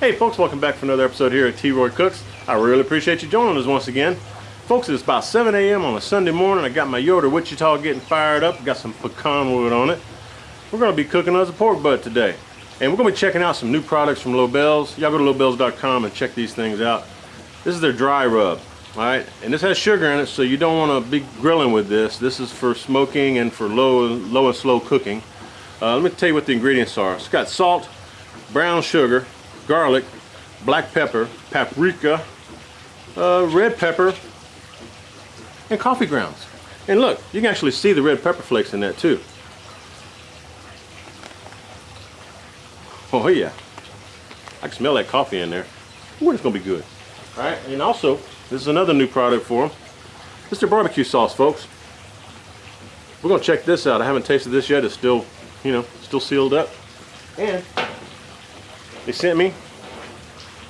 Hey folks, welcome back for another episode here at T-Roy Cooks. I really appreciate you joining us once again. Folks, it's about 7 a.m. on a Sunday morning. I got my Yoder Wichita getting fired up. Got some pecan wood on it. We're going to be cooking us a pork butt today. And we're going to be checking out some new products from Lobels. Y'all go to lobels.com and check these things out. This is their dry rub, all right? And this has sugar in it, so you don't want to be grilling with this. This is for smoking and for low, low and slow cooking. Uh, let me tell you what the ingredients are. It's got salt, brown sugar, garlic, black pepper, paprika, uh, red pepper, and coffee grounds. And look, you can actually see the red pepper flakes in that too. Oh yeah, I can smell that coffee in there. Ooh, it's gonna be good. All right, and also, this is another new product for them. Is their barbecue sauce, folks. We're gonna check this out. I haven't tasted this yet. It's still, you know, still sealed up. And they sent me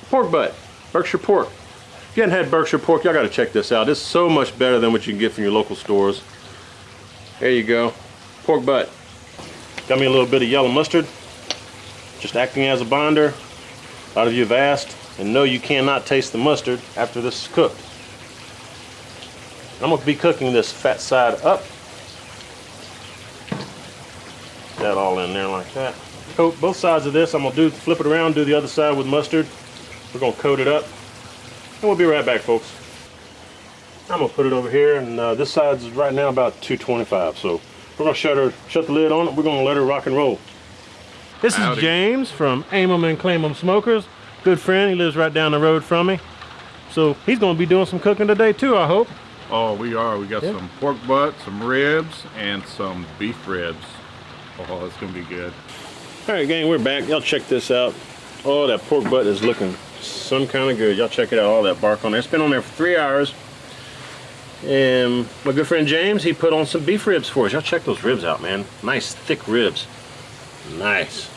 pork butt, Berkshire pork. If you hadn't had Berkshire pork, y'all got to check this out. It's so much better than what you can get from your local stores. There you go, pork butt. Got me a little bit of yellow mustard, just acting as a binder. A lot of you have asked and know you cannot taste the mustard after this is cooked. I'm to be cooking this fat side up. That all in there like that coat both sides of this. I'm gonna do flip it around, do the other side with mustard. We're gonna coat it up. And we'll be right back, folks. I'm gonna put it over here, and uh, this side's right now about 225. So we're gonna shut her, shut the lid on it. We're gonna let her rock and roll. This Howdy. is James from Aim 'em and Claim 'em Smokers. Good friend. He lives right down the road from me. So he's gonna be doing some cooking today too, I hope. Oh, we are. We got yeah. some pork butt, some ribs, and some beef ribs. Oh, it's gonna be good. All right, gang, we're back. Y'all check this out. Oh, that pork butt is looking some kind of good. Y'all check it out, all that bark on there. It's been on there for three hours. And my good friend James, he put on some beef ribs for us. Y'all check those ribs out, man. Nice, thick ribs. Nice.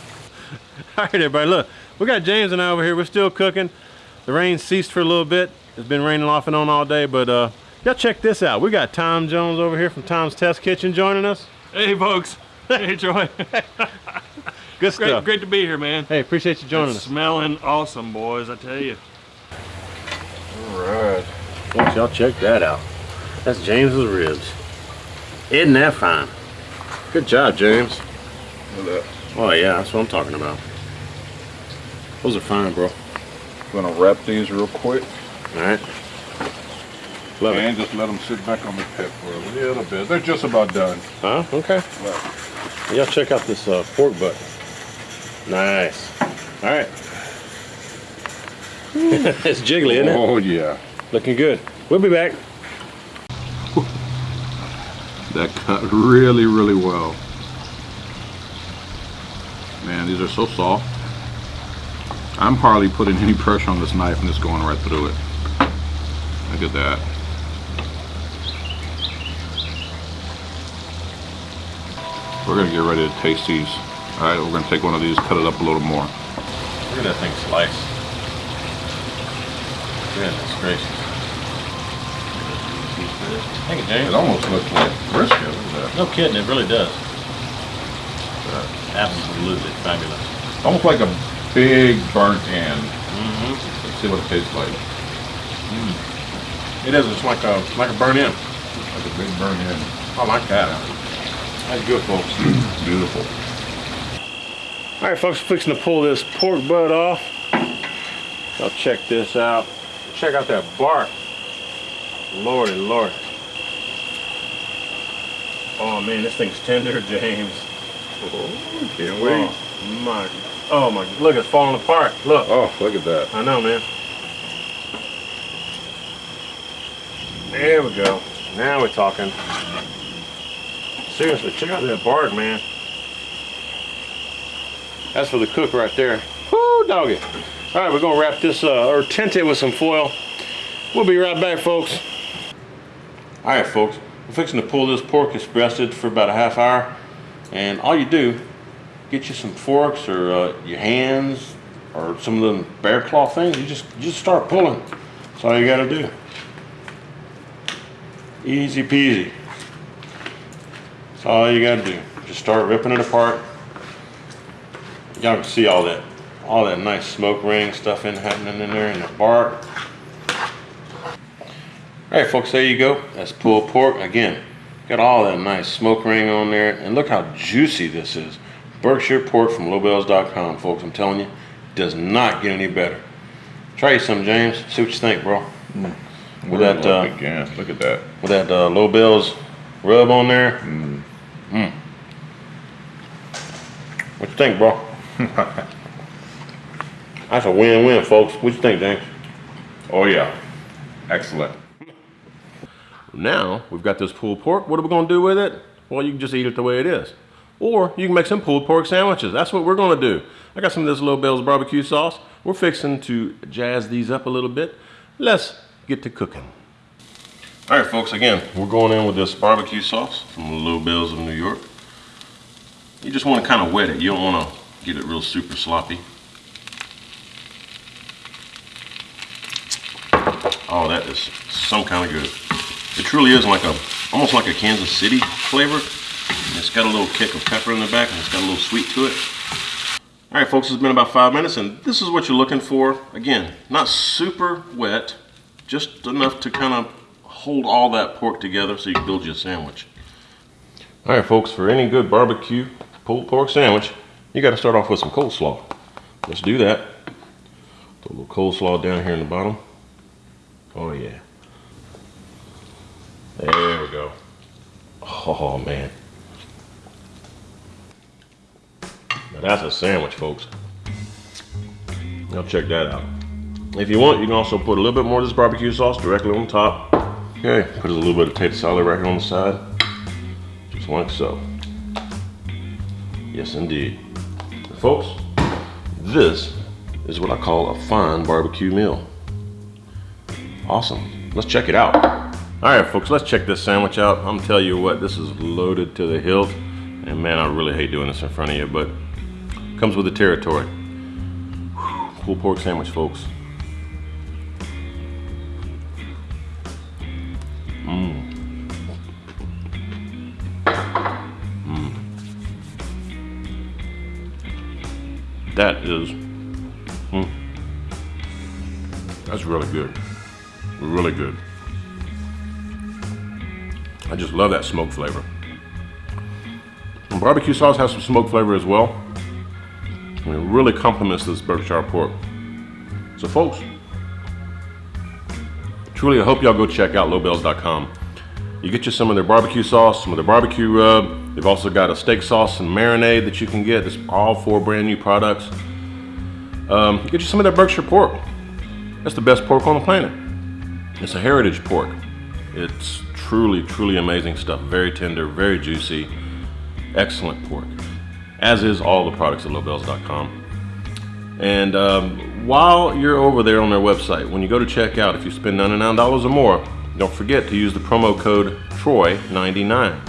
all right, everybody, look. We got James and I over here. We're still cooking. The rain ceased for a little bit. It's been raining off and on all day, but uh, y'all check this out. We got Tom Jones over here from Tom's Test Kitchen joining us. Hey, folks. Hey, Troy. Good great, stuff. Great to be here, man. Hey, appreciate you joining it's us. Smelling awesome, boys. I tell you. All right. Folks, y'all check that out. That's James's ribs. Isn't that fine? Good job, James. Look Oh yeah, that's what I'm talking about. Those are fine, bro. I'm gonna wrap these real quick. All right. Love and it. just let them sit back on the pit for a little bit. They're just about done. Huh? Okay. Y'all check out this uh, pork butt. Nice. All right. it's jiggly, isn't it? Oh, yeah. Looking good. We'll be back. that cut really, really well. Man, these are so soft. I'm hardly putting any pressure on this knife and it's going right through it. Look at that. We're gonna get ready to taste these. All right, we're gonna take one of these, cut it up a little more. Look at that thing slice. Goodness gracious. Thank you, James. It almost looks like brisket. No kidding, it really does. Absolutely fabulous. Almost like a big burnt end. Mm -hmm. Let's see what it tastes like. Mm. It is. It's like a like a burnt end. Like a big burnt end. I like that. That's good, folks. Beautiful. All right, folks, fixing to pull this pork butt off. Y'all check this out. Check out that bark. Lordy, Lord. Oh man, this thing's tender, James. Oh, can't oh, wait. Oh my, oh my, look, it's falling apart. Look. Oh, look at that. I know, man. There we go. Now we're talking. Seriously, check out that bark, man. That's for the cook right there. Woo, doggy. All right, we're gonna wrap this, uh, or tint it with some foil. We'll be right back, folks. All right, folks. We're fixing to pull this pork. It's breasted for about a half hour. And all you do, get you some forks or uh, your hands or some of them bear claw things. You just, you just start pulling. That's all you gotta do. Easy peasy. That's all you gotta do. Just start ripping it apart. Y'all can see all that all that nice smoke ring stuff in happening in there in the bark. All right, folks, there you go. That's pulled pork. Again, got all that nice smoke ring on there. And look how juicy this is. Berkshire pork from lobels.com, folks. I'm telling you, does not get any better. Try some, James. See what you think, bro. With that, uh, again, look at that. with that uh, Lobels rub on there. Mm. Mm. What you think, bro? That's a win-win, folks. What you think, James? Oh yeah, excellent. Now we've got this pulled pork. What are we gonna do with it? Well, you can just eat it the way it is, or you can make some pulled pork sandwiches. That's what we're gonna do. I got some of this Lobels barbecue sauce. We're fixing to jazz these up a little bit. Let's get to cooking. All right, folks. Again, we're going in with this barbecue sauce from Lobels of New York. You just want to kind of wet it. You don't want to get it real super sloppy. Oh, that is some kind of good. It truly is like a, almost like a Kansas City flavor. It's got a little kick of pepper in the back and it's got a little sweet to it. All right, folks, it's been about five minutes and this is what you're looking for. Again, not super wet, just enough to kind of hold all that pork together so you can build you a sandwich. All right, folks, for any good barbecue pulled pork sandwich, you got to start off with some coleslaw. Let's do that. Put a little coleslaw down here in the bottom. Oh, yeah. There we go. Oh, man. Now that's a sandwich, folks. Now check that out. If you want, you can also put a little bit more of this barbecue sauce directly on top. Okay, put a little bit of potato salad right here on the side. Just like so. Yes, indeed. And folks, this is what I call a fine barbecue meal. Awesome. Let's check it out. All right, folks, let's check this sandwich out. I'm tell you what, this is loaded to the hilt. And man, I really hate doing this in front of you, but comes with the territory. Whew, pulled pork sandwich, folks. That is, mm, that's really good. Really good. I just love that smoke flavor. And barbecue sauce has some smoke flavor as well. It really complements this Berkshire pork. So folks, truly I hope y'all go check out lobels.com. You get you some of their barbecue sauce, some of their barbecue rub. They've also got a steak sauce and marinade that you can get. It's all four brand new products. Um, get you some of their Berkshire pork. That's the best pork on the planet. It's a heritage pork. It's truly, truly amazing stuff. Very tender, very juicy, excellent pork. As is all the products at lobels.com. And um, while you're over there on their website, when you go to checkout, if you spend $99 or more, don't forget to use the promo code TROY99.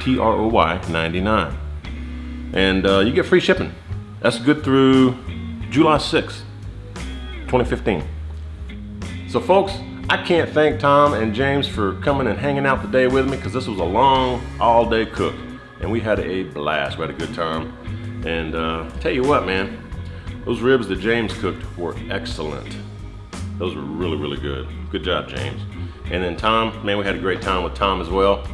T R O Y 99. And uh, you get free shipping. That's good through July 6th, 2015. So, folks, I can't thank Tom and James for coming and hanging out today with me because this was a long, all day cook. And we had a blast. We had a good time. And uh, tell you what, man, those ribs that James cooked were excellent. Those were really, really good. Good job, James. And then Tom, man, we had a great time with Tom as well.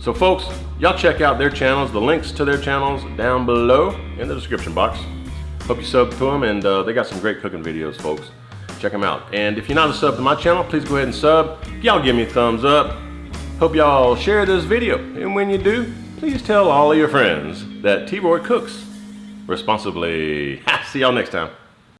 So folks, y'all check out their channels. The links to their channels down below in the description box. Hope you sub to them and uh, they got some great cooking videos, folks. Check them out. And if you're not a sub to my channel, please go ahead and sub. Y'all give me a thumbs up. Hope y'all share this video. And when you do, please tell all of your friends that T-Roy cooks responsibly. See y'all next time.